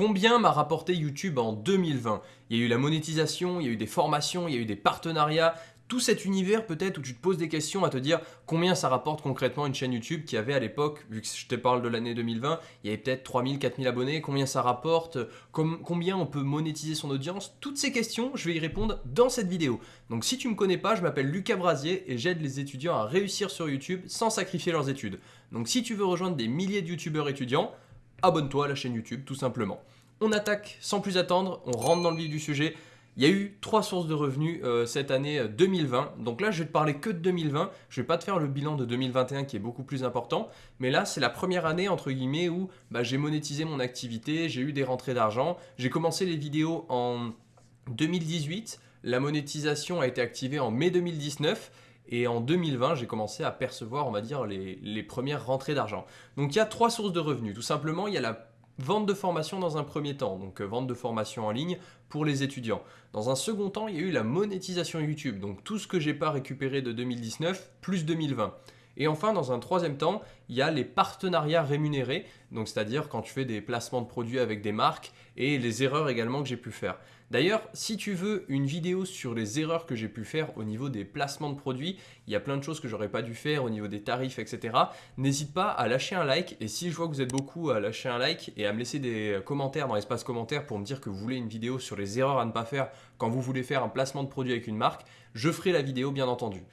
Combien m'a rapporté YouTube en 2020 Il y a eu la monétisation, il y a eu des formations, il y a eu des partenariats, tout cet univers peut-être où tu te poses des questions à te dire combien ça rapporte concrètement une chaîne YouTube qui avait à l'époque, vu que je te parle de l'année 2020, il y avait peut-être 3000, 4000 abonnés, combien ça rapporte, combien on peut monétiser son audience, toutes ces questions, je vais y répondre dans cette vidéo. Donc si tu ne me connais pas, je m'appelle Lucas Brasier et j'aide les étudiants à réussir sur YouTube sans sacrifier leurs études. Donc si tu veux rejoindre des milliers de youtubeurs étudiants, abonne-toi à la chaîne YouTube tout simplement. On attaque sans plus attendre, on rentre dans le vif du sujet. Il y a eu trois sources de revenus euh, cette année 2020. Euh, Donc là, je vais te parler que de 2020. Je ne vais pas te faire le bilan de 2021 qui est beaucoup plus important. Mais là, c'est la première année, entre guillemets, où bah, j'ai monétisé mon activité, j'ai eu des rentrées d'argent. J'ai commencé les vidéos en 2018. La monétisation a été activée en mai 2019. Et en 2020, j'ai commencé à percevoir, on va dire, les, premières rentrées d'argent. Donc il y a trois sources de revenus. Tout simplement, il y a la Vente de formation dans un premier temps, donc euh, vente de formation en ligne pour les étudiants. Dans un second temps, il y a eu la monétisation YouTube, donc tout ce que j'ai pas récupéré de 2019 plus 2020. Et enfin, dans un troisième temps, il y a les partenariats rémunérés, donc c'est-à-dire quand tu fais des placements de produits avec des marques et les erreurs également que j'ai pu faire. D'ailleurs, si tu veux une vidéo sur les erreurs que j'ai pu faire au niveau des placements de produits, il y a plein de choses que j'aurais pas dû faire au niveau des tarifs, etc. N'hésite pas à lâcher un like et si je vois que vous êtes beaucoup à lâcher un like et à me laisser des commentaires dans l'espace commentaire pour me dire que vous voulez une vidéo sur les erreurs à ne pas faire quand vous voulez faire un placement de produit avec une marque, je ferai la vidéo bien entendu.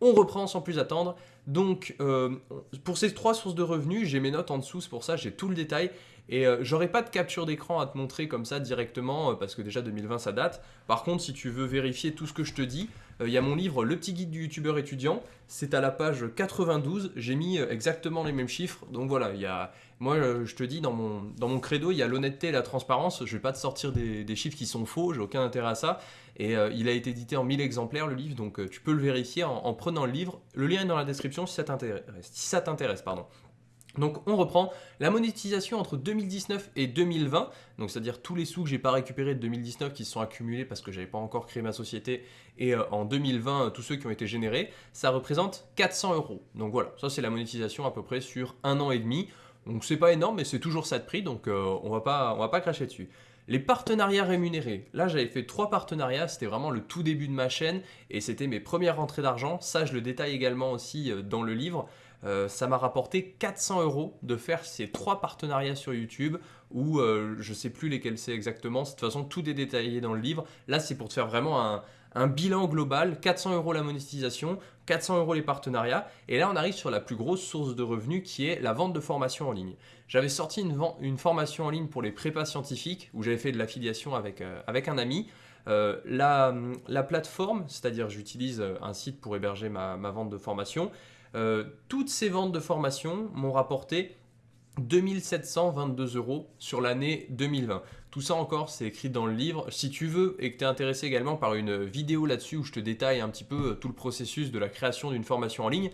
On reprend sans plus attendre. Donc, euh, pour ces trois sources de revenus, j'ai mes notes en dessous, c'est pour ça j'ai tout le détail. Et euh, j'aurai pas de capture d'écran à te montrer comme ça directement, euh, parce que déjà 2020 ça date. Par contre, si tu veux vérifier tout ce que je te dis, il y a mon livre Le petit guide du youtubeur étudiant. C'est à la page 92, j'ai mis exactement les mêmes chiffres. Donc voilà, il y a... moi je te dis, dans mon, dans mon credo, il y a l'honnêteté et la transparence. Je vais pas te sortir des, chiffres qui sont faux, j'ai aucun intérêt à ça. Et il a été édité en 1000 exemplaires le livre, donc tu peux le vérifier en, en prenant le livre. Le lien est dans la description si ça t'intéresse. Si ça t'intéresse, pardon. Donc on reprend la monétisation entre 2019 et 2020, donc c'est-à-dire tous les sous que j'ai pas récupérés de 2019 qui se sont accumulés parce que j'avais pas encore créé ma société et euh, en 2020 tous ceux qui ont été générés, ça représente 400 euros. Donc voilà, ça c'est la monétisation à peu près sur un an et demi. Donc c'est pas énorme mais c'est toujours ça de prix donc euh, on va pas on va pas cracher dessus. Les partenariats rémunérés. Là, j'avais fait trois partenariats. C'était vraiment le tout début de ma chaîne et c'était mes premières rentrées d'argent. Ça, je le détaille également aussi euh, dans le livre. Euh, ça m'a rapporté 400 euros de faire ces trois partenariats sur YouTube ou euh, je sais plus lesquels c'est exactement. De toute façon, tout est détaillé dans le livre. Là, c'est pour te faire vraiment un, bilan global, 400 euros la monétisation, 400 euros les partenariats. Et là, on arrive sur la plus grosse source de revenus qui est la vente de formation en ligne. J'avais sorti une, formation en ligne pour les prépas scientifiques où j'avais fait de l'affiliation avec, euh, avec un ami. Euh, la, la, plateforme, c'est-à-dire j'utilise un site pour héberger ma vente de formation, toutes ces ventes de formation m'ont rapporté 2722 euros sur l'année 2020. Tout ça encore, c'est écrit dans le livre. Si tu veux et que tu es intéressé également par une vidéo là-dessus où je te détaille un petit peu euh, tout le processus de la création d'une formation en ligne,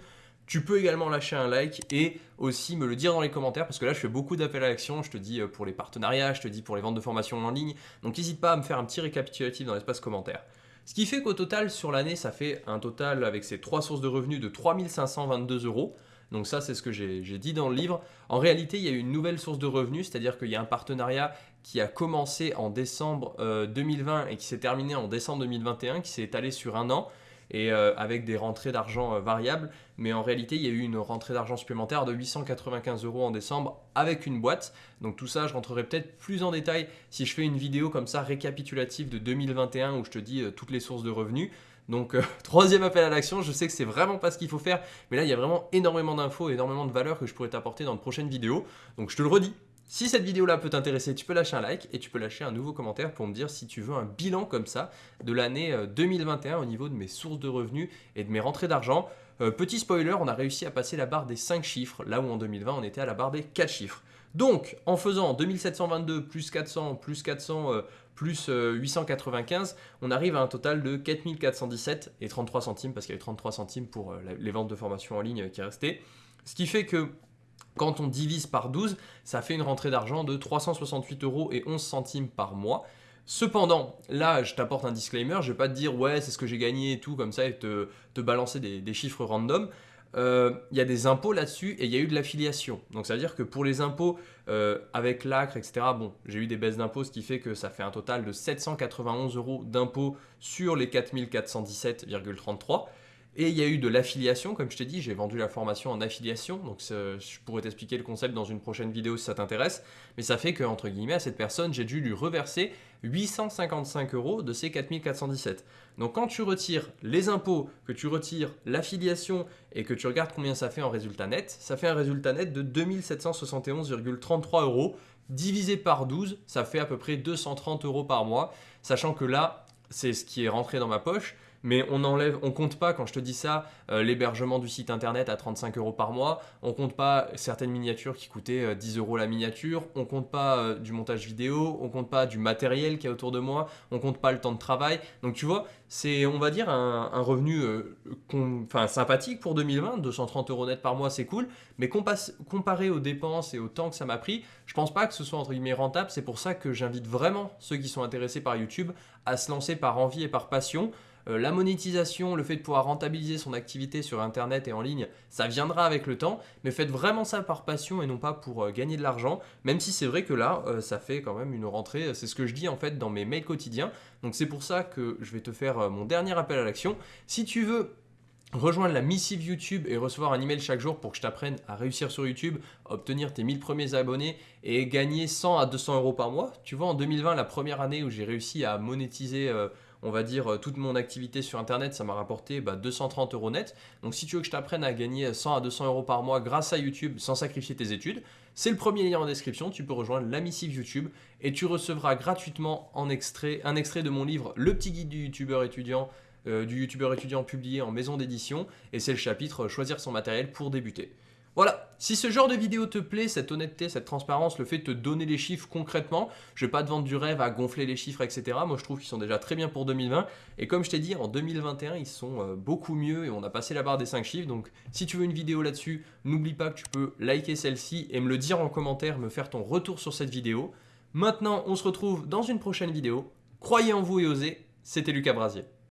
tu peux également lâcher un like et aussi me le dire dans les commentaires parce que là je fais beaucoup d'appels à l'action, je te dis euh, pour les partenariats, je te dis pour les ventes de formation en ligne, donc n'hésite pas à me faire un petit récapitulatif dans l'espace commentaire. Ce qui fait qu'au total sur l'année ça fait un total avec ces trois sources de revenus de 3522 euros. Donc ça, c'est ce que j'ai dit dans le livre. En réalité, il y a une nouvelle source de revenus, c'est-à-dire qu'il y a un partenariat qui a commencé en décembre 2020 euh, et qui s'est terminé en décembre 2021, qui s'est étalé sur un an et euh, avec des rentrées d'argent euh, variables. Mais en réalité, il y a eu une rentrée d'argent supplémentaire de 895 euros en décembre avec une boîte. Donc tout ça, je rentrerai peut-être plus en détail si je fais une vidéo comme ça récapitulative de 2021 où je te dis toutes les sources de revenus. Donc euh, troisième appel à l'action, je sais que c'est vraiment pas ce qu'il faut faire, mais là il y a vraiment énormément d'infos, énormément de valeurs que je pourrais t'apporter dans de prochaines vidéos. Donc je te le redis, si cette vidéo là peut t'intéresser, tu peux lâcher un like et tu peux lâcher un nouveau commentaire pour me dire si tu veux un bilan comme ça de l'année 2021 euh, au niveau de mes sources de revenus et de mes rentrées d'argent. Euh, petit spoiler, on a réussi à passer la barre des 5 chiffres, là où en 2020 on était à la barre des 4 chiffres. Donc, en faisant 2722 plus 400 plus 400 euh, plus 895, euh, on arrive à un total de 4417 et 33 centimes, parce qu'il y avait 33 centimes pour les ventes de formation en ligne qui restaient. Ce qui fait que quand on divise par 12, ça fait une rentrée d'argent de 368 euros et 11 centimes par mois. Cependant, là, je t'apporte un disclaimer, je vais pas te dire « ouais, c'est ce que j'ai gagné et tout » comme ça et te, balancer des, des chiffres random. euh, il y a des impôts là-dessus et il y a eu de l'affiliation. Donc ça veut dire que pour les impôts euh, avec l'ACRE, etc., bon, j'ai eu des baisses d'impôts, ce qui fait que ça fait un total de 791 euros d'impôts sur les 4417,33. Et il y a eu de l'affiliation, comme je t'ai dit, j'ai vendu la formation en affiliation, donc je pourrais t'expliquer le concept dans une prochaine vidéo si ça t'intéresse, mais ça fait que, entre guillemets, à cette personne, j'ai dû lui reverser 855 euros de ces 4417. Donc quand tu retires les impôts, que tu retires l'affiliation et que tu regardes combien ça fait en résultat net, ça fait un résultat net de 2771,33 euros. Divisé par 12, ça fait à peu près 230 euros par mois, sachant que là, c'est ce qui est rentré dans ma poche mais on enlève, on compte pas quand je te dis ça euh, l'hébergement du site internet à 35 euros par mois, on compte pas certaines miniatures qui coûtaient 10 euh, euros la miniature, on compte pas euh, du montage vidéo, on compte pas du matériel qui est autour de moi, on compte pas le temps de travail. Donc tu vois, c'est on va dire un, revenu enfin, sympathique pour 2020, 230 euros net par mois c'est cool, mais comparé aux dépenses et au temps que ça m'a pris, je pense pas que ce soit entre guillemets rentable. C'est pour ça que j'invite vraiment ceux qui sont intéressés par YouTube à se lancer par envie et par passion. Euh, la monétisation, le fait de pouvoir rentabiliser son activité sur Internet et en ligne, ça viendra avec le temps, mais faites vraiment ça par passion et non pas pour euh, gagner de l'argent, même si c'est vrai que là, euh, ça fait quand même une rentrée, c'est ce que je dis en fait dans mes mails quotidiens, donc c'est pour ça que je vais te faire mon dernier appel à l'action. Si tu veux rejoindre la missive YouTube et recevoir un email chaque jour pour que je t'apprenne à réussir sur YouTube, obtenir tes 1000 premiers abonnés et gagner 100 à 200 euros par mois. Tu vois, en 2020, la première année où j'ai réussi à monétiser on va dire, euh, toute mon activité sur Internet, ça m'a rapporté 230 bah, euros net. Donc si tu veux que je t'apprenne à gagner 100 à 200 euros par mois grâce à YouTube sans sacrifier tes études, c'est le premier lien en description. Tu peux rejoindre la missive YouTube et tu recevras gratuitement un extrait de mon livre Le petit guide du youtubeur étudiant, euh, du youtubeur étudiant publié en maison d'édition. Et c'est le chapitre Choisir son matériel pour débuter. Voilà, si ce genre de vidéo te plaît, cette honnêteté, cette transparence, le fait de te donner les chiffres concrètement, je vais pas te vendre du rêve à gonfler les chiffres, etc. Moi, je trouve qu'ils sont déjà très bien pour 2020. Et comme je t'ai dit, en 2021, ils sont euh, beaucoup mieux et on a passé la barre des 5 chiffres. Donc, si tu veux une vidéo là-dessus, n'oublie pas que tu peux liker celle-ci et me le dire en commentaire, me faire ton retour sur cette vidéo. Maintenant, on se retrouve dans une prochaine vidéo. Croyez en vous et osez, c'était Lucas Brasier.